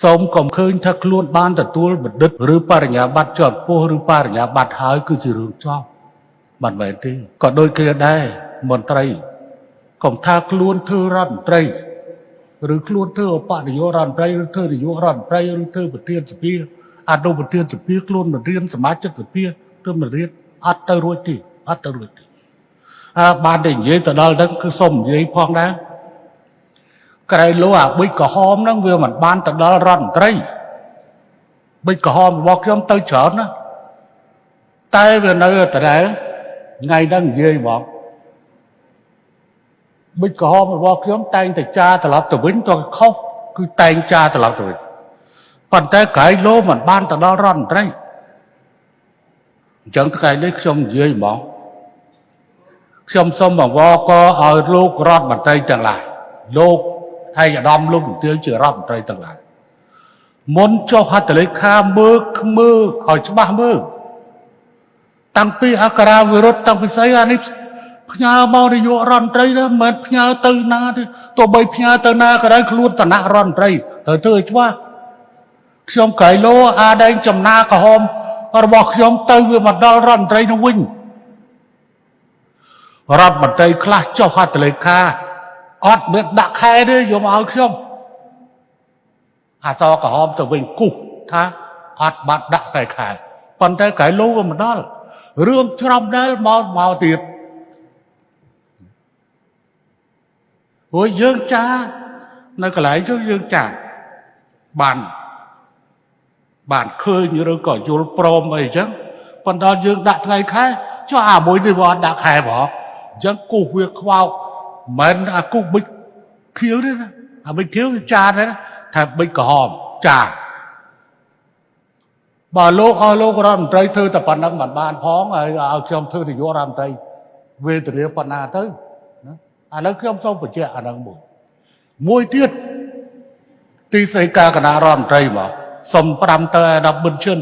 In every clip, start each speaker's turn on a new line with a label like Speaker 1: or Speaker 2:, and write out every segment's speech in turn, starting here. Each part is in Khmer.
Speaker 1: សូមកុំឃើញថាខ្លួនបានទទួលបណ្ឌិតឬបរិញ្ញាបត្រជាន់ខ្ពស់ឬបរិញ្ញាបត្រហើយគឺជារឿងចប់មិនមែនទេក៏ដូចគ្នាដែរមន្ត្រីកុំថាខ្លួនធ្វើរដ្ឋមន្ត្រីឬខ្លួនធ្វើឧបនាយករដ្ឋមន្ត្រីឬធ្វើនាយករដ្ឋមន្ត្រីឬធ្វើប្រធានសភាអនុប្រធានសភាខ្លួនមិនរៀនសមាជិកសភាទើបមិនរៀនអត់ទៅរួចទេអត់ទៅរួចទេអើបានតែនិយាយទៅដល់ហ្នឹងគឺសុំនិយាយផងដែរ ក្រៃលោអាប៊ិចក្រហមហ្នឹងវាមិនបានទៅដល់រដ្ឋមន្ត្រីប៊ិចក្រហមរបស់ខ្ញុំទៅច្រើនណាស់តែវានៅដដែលថ្ងៃហ្នឹងនិយាយបងប៊ិចក្រហមរបស់ខ្ញុំតែងតែចារត្រឡប់ទៅវិញទៅខុសគឺតែងចារត្រឡប់ទៅវិញប៉ុន្តែក្រៃលោមិនបានទៅដល់រដ្ឋមន្ត្រីអញ្ចឹងថ្ងៃនេះខ្ញុំនិយាយហ្មងខ្ញុំសូមបង្វល់ក៏ឲ្យលោករដ្ឋមន្ត្រីទាំងឡាយលោក ហើយអាដាមលោកជំទាវជារដ្ឋមន្ត្រីទាំងឡាយមុនចុះហត្ថលេខាមើលមើលឲ្យច្បាស់មើលតាំងពីអក្សរាវិរុទ្ធតាំងពីស្អីអានេះផ្ញើមកនាយករដ្ឋមន្ត្រីណាមិនមែនផ្ញើទៅណាទេទោះបីផ្ញើទៅណាក៏ដោយខ្លួនឋានៈរដ្ឋមន្ត្រីត្រូវធ្វើឲ្យច្បាស់ខ្ញុំក្រៃលោអាដែងចំណាក្រហមរបស់ខ្ញុំទៅវាមកដល់រដ្ឋមន្ត្រីនោះវិញរដ្ឋមន្ត្រីខ្លះចុះហត្ថលេខា អត់មានដាក់ខែទេយកមកឲ្យខ្ញុំអាសក្រហមទៅវិញគូសថាអត់បាត់ដាក់ខែខែប៉ុន្តែក្រៃលោក៏មិនដល់រឿងច្រំដែលមកមកទៀតព្រោះយើងចានៅកន្លែងនោះយើងចាបានបានឃើញឬក៏យល់ព្រមអីចឹងប៉ុន្តែយើងដាក់ថ្ងៃខែចុះអាមួយនេះវាអត់ដាក់ខែបងអញ្ចឹងគូសវាខ្វោក មិនអាគូសប៊ិចខៀវទេណាអាប៊ិចខៀវចាទេណាថាប៊ិចក្រហមចាបើលោកអស់លោករដ្ឋមន្ត្រីធ្វើតែប៉ុណ្្នឹងមិនបានផងហើយឲ្យខ្ញុំធ្វើនាយករដ្ឋមន្ត្រីវេទនាប៉ុណ្ណាទៅណាអានោះខ្ញុំសូមបញ្ជាក់អានឹងមួយមួយទៀតទីស្តីការគណៈរដ្ឋមន្ត្រីមកសុំ5ទៅអាដាមប៊ុនឈិន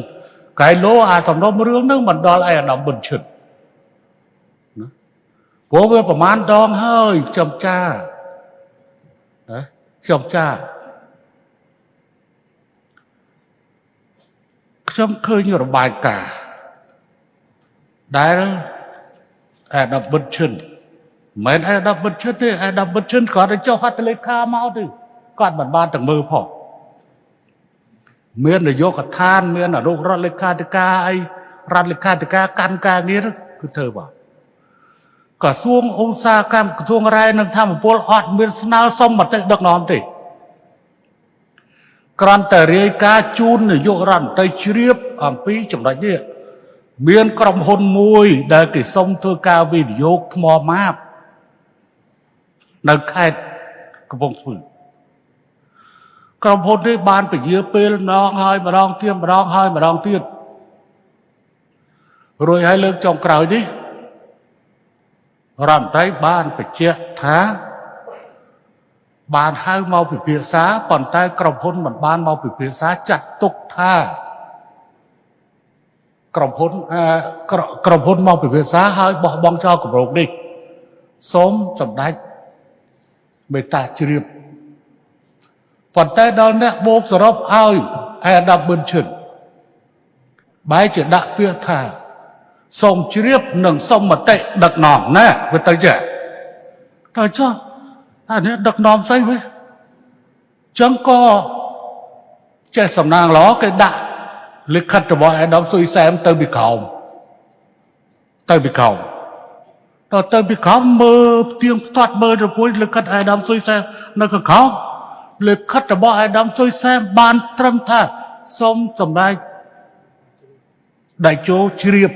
Speaker 1: កែលោអាសំណុំរឿងនឹងមិនដល់អាដាមប៊ុនឈិនណា ព្រោះវាប្រមាណដងហើយខ្ញុំចាណាខ្ញុំចាខ្ញុំឃើញរបាយការណ៍ដែលអាដាមប៊ុនឈិនមិនអាដាមប៊ុនឈិនទេអាដាមប៊ុនឈិនគាត់ទៅចុះហត្ថលេខាមកទេគាត់មិនបានទាំងមើលផងមាននយោបាយកឋានមានអនុរដ្ឋលេខាធិការអីរដ្ឋលេខាធិការកាន់ការងារគឺធ្វើបាទ ក្រសួងឧស្សាហកម្មក្រសួងរ៉ែនិងធម្មពលអត់មានស្នើសុំមតិដឹកនាំទេគ្រាន់តែរាយការណ៍ជូននាយករដ្ឋមន្ត្រីជ្រាបអំពីចំណុចនេះមានក្រុមហ៊ុនមួយដែលគេសុំធ្វើការវិនិយោគថ្មម៉ាបនៅខេត្តកំពង់ស្ពឺក្រុមហ៊ុននេះបានពជាពេលម្ដងហើយម្ដងទៀតម្ដងហើយម្ដងទៀតរួចហើយលើកចុងក្រោយនេះ រដ្ឋមន្ត្រីបានបញ្ជាក់ថា បានហៅមកពិភាក្សាប៉ុន្តែក្រុមហ៊ុនមិនបានមកពិភាក្សាចាត់ទុកថាក្រុមហ៊ុនក្រុមហ៊ុនមកពិភាក្សាហើយបោះបង់ចោលគម្រោងនេះសូមសម្ដេចមេត្តាជ្រាបប៉ុន្តែដល់អ្នកបូកសរុបឲ្យអាដាមប៊ុនឈិនបែរជាដាក់ពាក្យថា សូមជ្រាបនិងសូមមតិដឹកនាំណាវាទៅចេះទៅចុះអានេះដឹកនាំស្អីវិញចឹងក៏ចេះសំណាងល្អគេដាក់លិខិតរបស់អាដាមស៊ុយសែមទៅពីក្រោមទៅពីក្រោមតទៅពីក្រោមមើលផ្ទៀងផ្ទាត់មើលទៅពួយលិខិតអាដាមស៊ុយសែមនៅខាងក្រោមលិខិតរបស់អាដាមស៊ុយសែមបានត្រឹមថាសូមសម្ដេចដៃជោជ្រាប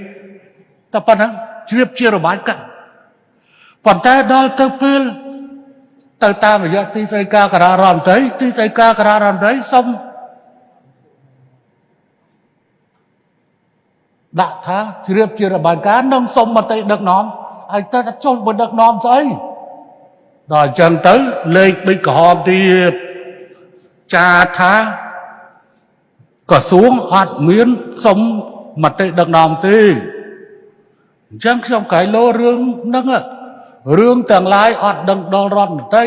Speaker 1: តែប៉ុណ្ណឹងជ្រាបជារបាយការណ៍ប៉ុន្តែដល់ទៅពេលទៅតាមរយៈទីស្តីការការដ្ឋមន្ត្រីទីស្តីការការដ្ឋមន្ត្រីសូមដាក់ថាជ្រាបជារបាយការណ៍និងសុំមតិដឹកនាំហើយទៅចុះមកដឹកនាំស្អីដល់អញ្ចឹងទៅលេខប៊ិចក្រហមទៀតចាថាក្រសួងអត់មានសុំមតិដឹកនាំទេ អញ្ចឹងខ្ញុំកែលោរឿងហ្នឹងរឿងទាំងឡាយអត់ដឹងដល់រដ្ឋមន្ត្រី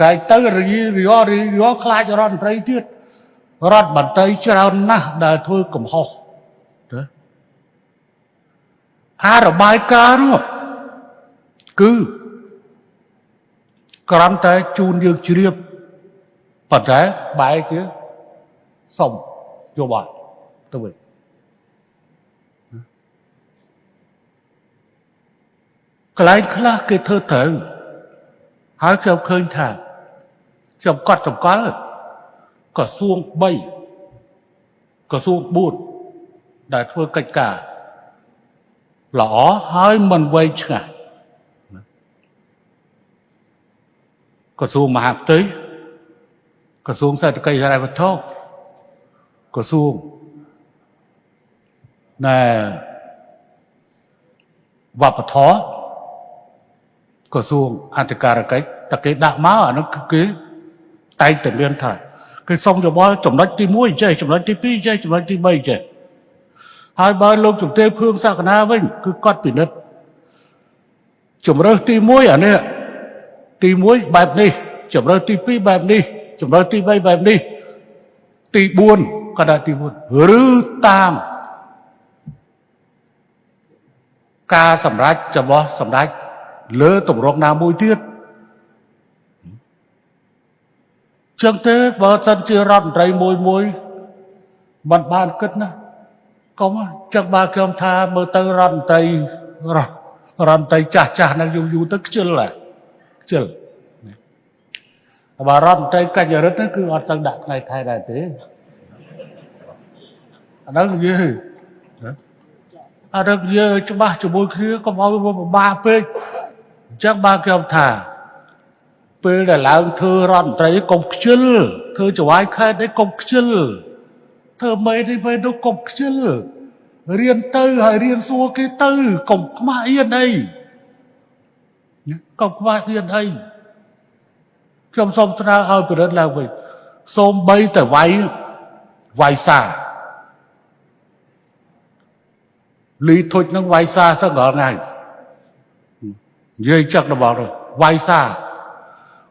Speaker 1: កែទៅរីរីរីរីខ្លាចរដ្ឋមន្ត្រីទៀតរដ្ឋមន្ត្រីច្រើនណាស់ដែលធ្វើកំហុសណាអារបាយការណ៍នោះគឺគ្រាន់តែជូនយើងជ្រាបប៉ុន្តែបែរជាសុំយោបល់ទៅវិញ កន្លែងខ្លះគេធ្វើត្រូវហើយខ្ញុំឃើញថាខ្ញុំកត់សម្គាល់ក្រសួង3ក្រសួង4ដែលធ្វើកិច្ចការល្អហើយមិនវែងឆ្ងាយក្រសួងមហាផ្ទៃក្រសួងសេដ្ឋកិច្ចហិរញ្ញវត្ថុក្រសួងណែវប្បធម៌ ក្រសួងអធិការកិច្ចតែគេដាក់មកអានោះគឺគេតែងតែមានថាគេសុំយោបល់ចំណុចទី1ចេះចំណុចទី2ចេះចំណុចទី3ចេះហើយបើលោកជំទាវភឿងសក្តាវិញ គឺគាត់ពិនិត្យជំរើសទី1អានេះទី1បែបនេះជំរើសទី2បែបនេះជំរើសទី3បែបនេះទី4ក៏ដាក់ទី4ឬតាមការសម្រេចរបស់សម្ដេច លើតម្រងណាមួយទៀតចឹងទេបើសិនជារដ្ឋមន្ត្រីមួយមួយមិនបានគិតណាកុំចឹងបើខ្ញុំថាមើលទៅរដ្ឋមន្ត្រីរដ្ឋមន្ត្រីចាស់ចាស់នឹងយូរយូរទៅខ្ជិលហ่ะខ្ជិលបើរដ្ឋមន្ត្រីកញ្ញរិទ្ធគឺអត់សូវដាក់ថ្ងៃខែដែរទេអានោះនិយាយអានោះនិយាយច្បាស់ជាមួយគ្នាកុំឲ្យវាពិបាកពេកអញ្ចឹងបើខ្ញុំថា ពេលដែលឡើងធ្វើរដ្ឋមន្ត្រីកុំខ្ជិលធ្វើចវាយខេតអីកុំខ្ជិលធ្វើមេនេះពេលនោះកុំខ្ជិលរៀនទៅហើយរៀនសួរគេទៅកុំខ្មាស់អៀនអីកុំខ្មាស់អៀនអីខ្ញុំសូមស្នើឲ្យពិរិទ្ធឡើងវិញសូមបីតែវាយវាយសាលីធុចនឹងវាយសាសឹងរាល់ថ្ងៃ និយាយចឹករបស់ទៅវាយសា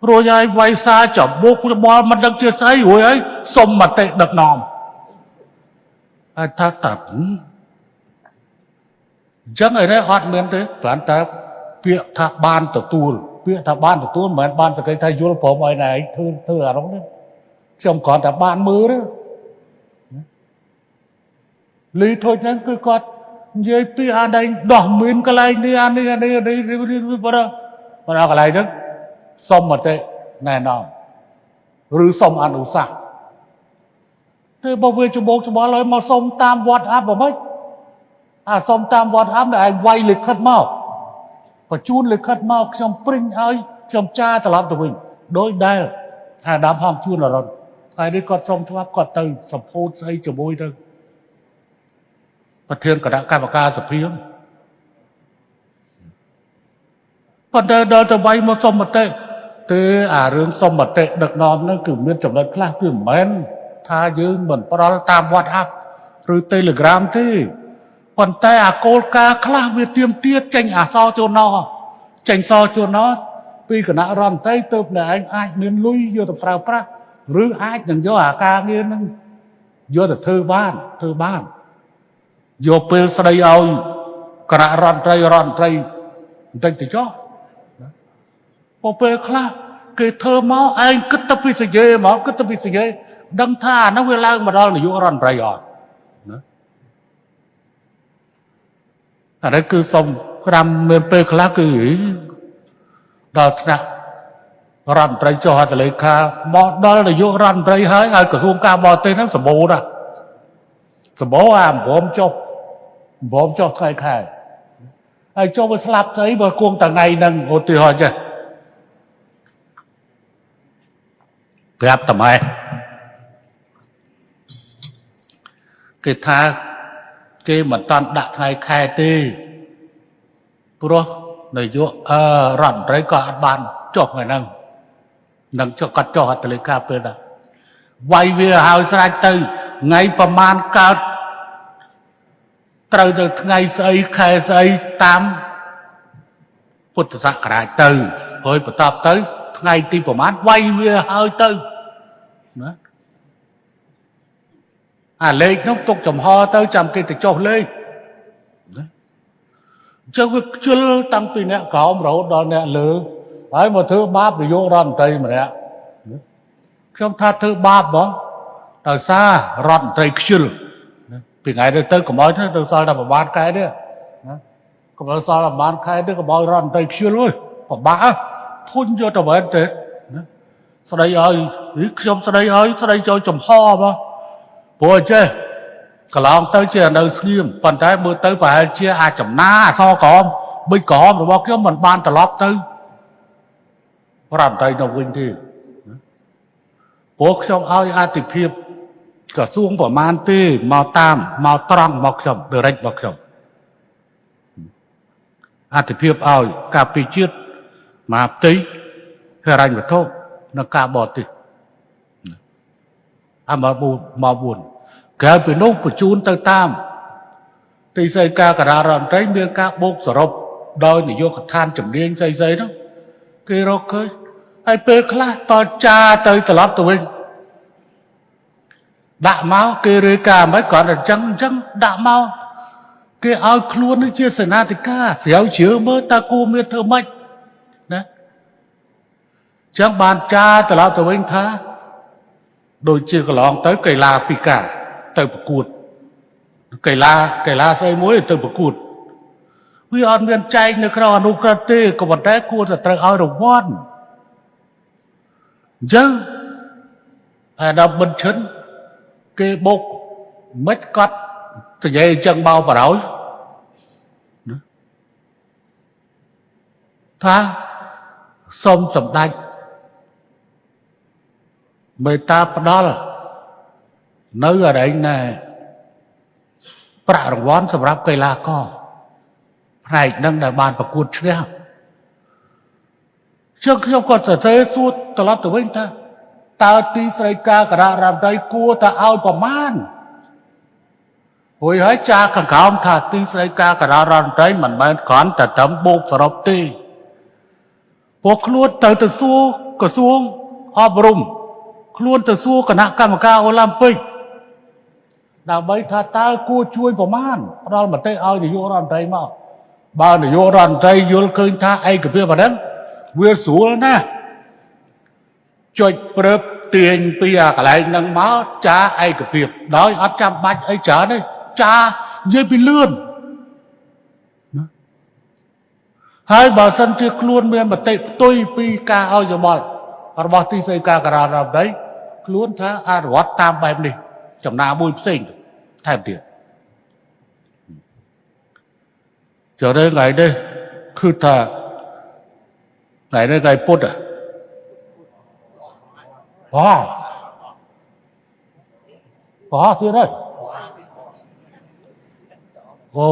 Speaker 1: រួចហើយវាយសាចំមុខច្បល់មិនដឹងជាស្អីរួចហើយសុំមតិដឹកនាំហើយថាតាប់អញ្ចឹងឯនេះអត់មានទេគ្រាន់តែពាក្យថាបានទទួលពាក្យថាបានទទួលមិនមែនបានសក្តិថាយល់ព្រមឲ្យណែធ្វើធ្វើអារម្មណ៍នេះខ្ញុំគ្រាន់តែបានមើលទេលីធូចហ្នឹងគឺគាត់ និយាយពីអាដែងដោះមានកន្លែងនេះអានេះអានេះអានេះបរោះបរោះកន្លែងហ្នឹងសុំមតិណែនាំឬសុំអនុសាសន៍ទេបើវាច្បោកច្បល់ឲ្យមកសុំតាមវត្តអាប់ហ្មងអាសុំតាមវត្តអាប់តែឯងវាយលិខិតមកបញ្ជូនលិខិតមកខ្ញុំព្រិញឲ្យខ្ញុំចាត្រឡប់ទៅវិញដោយដែលថាដាំហងជួនអរុនថ្ងៃនេះគាត់សុំច្បាប់គាត់ទៅសម្ពោធស្អីជាមួយទៅ ប្រធានគណៈកម្មការសភាប៉ុន្តែដល់ទៅវាយមកសុំមតិទេអារឿងសុំមតិដឹកនាំហ្នឹងគឺមានចំណុចខ្លះគឺមិនមែនថាយើងមិនប្រល់តាម WhatsApp ឬ Telegram ទេប៉ុន្តែអាគោលការណ៍ខ្លះវាទៀមទាត់ចេញអសរជួនណោះចេញសរជួនណោះពីគណៈរដ្ឋមន្ត្រីទៅតែឯងអាចមានលុយយកទៅប្រើប្រាស់ឬអាចនឹងយកអាការងារហ្នឹងយកទៅធ្វើបានធ្វើបាន យកពេលស្ដីឲ្យគណៈរដ្ឋមន្ត្រីរដ្ឋមន្ត្រីបន្តិចទៅចុះពពេលខ្លះគេធ្វើមកឯងគិតទៅពីសយេមកគិតទៅពីសយេដឹងថាអានោះវាឡើងមកដល់នាយករដ្ឋមន្ត្រីអត់ណាអានេះគឺសុំក្រាំមានពេលខ្លះគឺដល់ថ្នាក់រដ្ឋមន្ត្រីចុះហត្ថលេខាមកដល់នាយករដ្ឋមន្ត្រីហើយឲ្យក្រសួងការបរទេសហ្នឹងសម្បូរណាស់សម្បូរអាបំរំចុះ បំរំចុះថ្ងៃខែហើយចុះវាស្លាប់ស្អីបើគង់ថ្ងៃហ្នឹងឧទាហរណ៍ចេះប្រាប់តម៉ែគេថាគេមិនតាន់ដាក់ថ្ងៃខែទេព្រោះនាយកអឺរដ្ឋមន្ត្រីក៏អត់បានចុះថ្ងៃហ្នឹងនឹងចុះកាត់ចុះអត្តលេខាពេលដែរវាយវាហើយស្រេចទៅថ្ងៃប្រមាណកើត ត្រូវទៅថ្ងៃស្អីខែស្អីតាមពុទ្ធសករាជទៅហើយបន្តទៅ ថ្ងៃទីប្រមាណវាយវាហើយទៅណាអាលេខនោះទុកចំហទៅចាំគេទៅចុះលេខណាអញ្ចឹងវាខ្ជិលតាំងពីអ្នកក្រោមរហូតដល់អ្នកលើហើយមកធ្វើបាបនយោបាយរដ្ឋមន្ត្រីម្នាក់ខ្ញុំថាធ្វើបាបបងដោយសាររដ្ឋមន្ត្រីខ្ជិលណា ពីថ្ងៃទៅទៅកុំឲ្យទៅសល់តែប្រហែលខែទេណាកុំឲ្យសល់តែប្រហែលខែទេកុំឲ្យរដ្ឋមន្ត្រីខ្ជិលអើយពិបាកធុញយកទៅវិញទេណាស្ដីឲ្យខ្ញុំស្ដីឲ្យស្ដីចូលចំហបងព្រោះអញ្ចេះកន្លងទៅជានៅស្ងៀមប៉ុន្តែមើលទៅប្រហែលជាអាចចំណាអសក្រមប៊ិចក្រមរបស់ខ្ញុំមិនបានត្រឡប់ទៅរដ្ឋមន្ត្រីនៅវិញទេព្រោះខ្ញុំឲ្យអតិភិប ក្រសួងប្រមាណទេមកតាមមកត្រង់មកខ្ញុំ direct មកខ្ញុំអតិភិបឲ្យការពីជាតិមកផ្ទៃហិរញ្ញវត្ថុនិងការបរទេសអាមកមក4ក្រៅពីនោះបញ្ជូនទៅតាម ទីស្តីការការដ្ឋមន្ត្រីមានការបូកសរុបដោយនយោបាយកឋានជំនាញស្អីស្អីនោះគេរកឃើញហើយពេលខ្លះតចាទៅត្រឡប់ទៅវិញ ដាក់មកគេរាយការណ៍មិនគាត់តែអញ្ចឹងអញ្ចឹងដាក់មកគេឲ្យខ្លួននេះជាសេនាធិការស្រាវជ្រាវមើលតើគូមានធ្វើម៉េចណាចឹងបានចាត្រឡប់ទៅវិញថាដូចជាកន្លងទៅកីឡាពីការទៅប្រកួតកីឡាកីឡាស្អីមួយទៅប្រកួតវាអត់មានចែកនៅក្នុងអនុក្រឹត្យទេក៏ប៉ុន្តែគួរតែត្រូវឲ្យរង្វាន់អញ្ចឹងអាដាមប៊ិនឈិន គេបុកមិនកត់និយាយអញ្ចឹងមកបរោយថាសូមសម្ដេចមេត្តាផ្ដល់នៅអរិញណែប្រាក់រង្វាន់សម្រាប់កីឡាករផ្នែកនឹងដែលបានប្រកួតឈ្នះជើងខ្ញុំក៏សរសេរសួរត្រឡប់ទៅវិញថា តើទីស្រីការគណៈរដ្ឋមន្ត្រីគួរតែឲ្យប្រមាណហួយហើយចាកង្កោមថាទីស្រីការគណៈរដ្ឋមន្ត្រីមិនមែនគ្រាន់តែត្រឹមបូកសរុបទេពួកខ្លួនទៅទៅសួរក្រសួងអប់រំខ្លួនទៅសួរគណៈកម្មការអូឡ িম্প ិកដើម្បីថាតើគួរជួយប្រមាណផ្ដល់មតិឲ្យនាយករដ្ឋមន្ត្រីមកបើនាយករដ្ឋមន្ត្រីយល់ឃើញថាឯកភាពអាហ្នឹងវាស្រួលណាស់ ចុចព្រឹបទាញពីអាកន្លែងហ្នឹងមកចាឯកភាពដោយអត់ចាំបាច់អីច្រើនទេចានិយាយពីលឿនហើយបើសិនជាខ្លួនមានមតិផ្ទុយពីការឲ្យយោបល់របស់ទីស្តីការការដ្ឋាភិបាលខ្លួនថាអនុវត្តតាមបែបនេះ ចំណាមួយផ្សេងថែមទៀតចុះទៅថ្ងៃនេះគឺថាថ្ងៃនេះថ្ងៃពុទ្ធ អូអូទៀតហើយអូ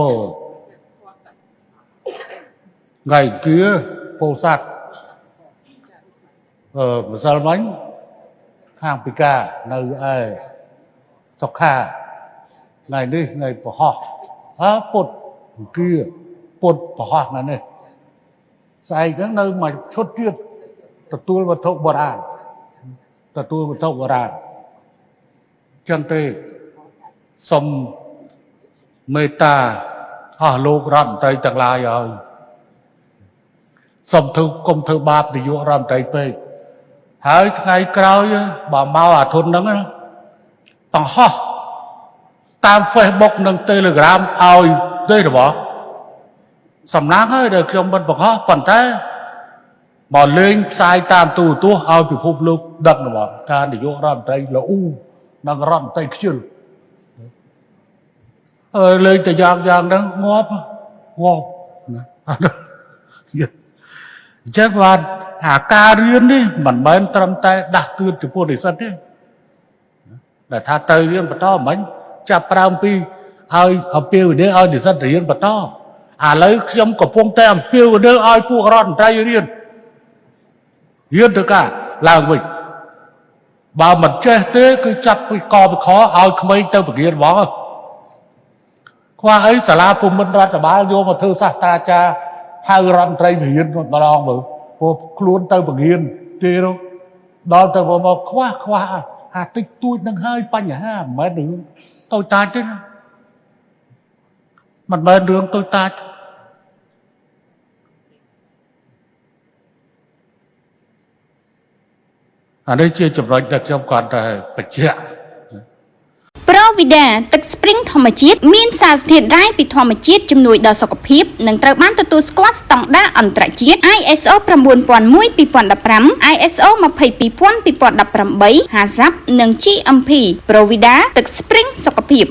Speaker 1: ថ្ងៃគៀពោធិ៍សាត់អឺម្សិលមិញខាងពិការនៅឯសុខាថ្ងៃនេះថ្ងៃប្រហោះអើពុតគៀពុតប្រហោះថ្ងៃនេះស្អែកហ្នឹងនៅមួយឈុតទៀតទទួលវត្ថុបុរាណ ទទួលវត្ថុបុរាណចឹងទេសុំមេត្តាអស់លោករដ្ឋមន្ត្រីទាំងឡាយហើយសុំធ្វើគុំធ្វើបាបនាយករដ្ឋមន្ត្រីពេកហើយថ្ងៃក្រោយបើមកអាធុនហ្នឹងបង្ហោះតាម Facebook និង Telegram ឲ្យទេរបស់សំណាងហើយដែលខ្ញុំមិនបង្ហោះប៉ុន្តែ មកលេងផ្សាយតាមទូរទស្សន៍ឲ្យពិភពលោកដឹករបស់ថានាយករដ្ឋមន្ត្រីល្អូនិងរដ្ឋមន្ត្រីខ្ជិលអើលេងតែយ៉ាងយ៉ាងហ្នឹងងាប់ងាប់ណាអញ្ចឹងបានអាការរៀននេះមិនមែនត្រឹមតែដាស់តឿនចំពោះនិស្សិតទេដែលថាទៅរៀនបន្តមិនចាប់ប្រើអំពីឲ្យអំពីវិនិច្ឆ័យឲ្យនិស្សិតរៀនបន្តឥឡូវខ្ញុំកំពុងតែអំពីវិនិច្ឆ័យឲ្យពួករដ្ឋមន្ត្រីរៀន រៀនទៅការឡើងវិញបើមិនចេះទេ គឺចាប់ពីកពីខឲ្យក្មេងទៅបង្រៀនហ្មងខ្វះអីសាលាភូមិន្ទរដ្ឋបាលយកមកធ្វើសាស្ត្រាចារ្យហៅរដ្ឋមន្ត្រីបង្រៀនម្ដងមើលព្រោះខ្លួនទៅបង្រៀនទេដល់ទៅមកខ្វះខ្វះអាតិចតួចនឹងហើយបញ្ហាមិនមែនរឿងតូចតាចទេណាមិនមែនរឿងតូចតាច អានេះជាចំណុចដែលខ្ញុំគាត់តែបញ្ជាក់
Speaker 2: ប្រូវីដាទឹកស្ព្រីងធម្មជាតិមានសារធាតុរ៉ែពីធម្មជាតិជំនួយដល់សុខភាពនិងត្រូវបានទទួលស្គាល់ស្តង់ដារអន្តរជាតិ ISO 9001:2015 ISO 22000:2018 HACCP និង GMP ប្រូវីដាទឹកស្ព្រីងសុខភាព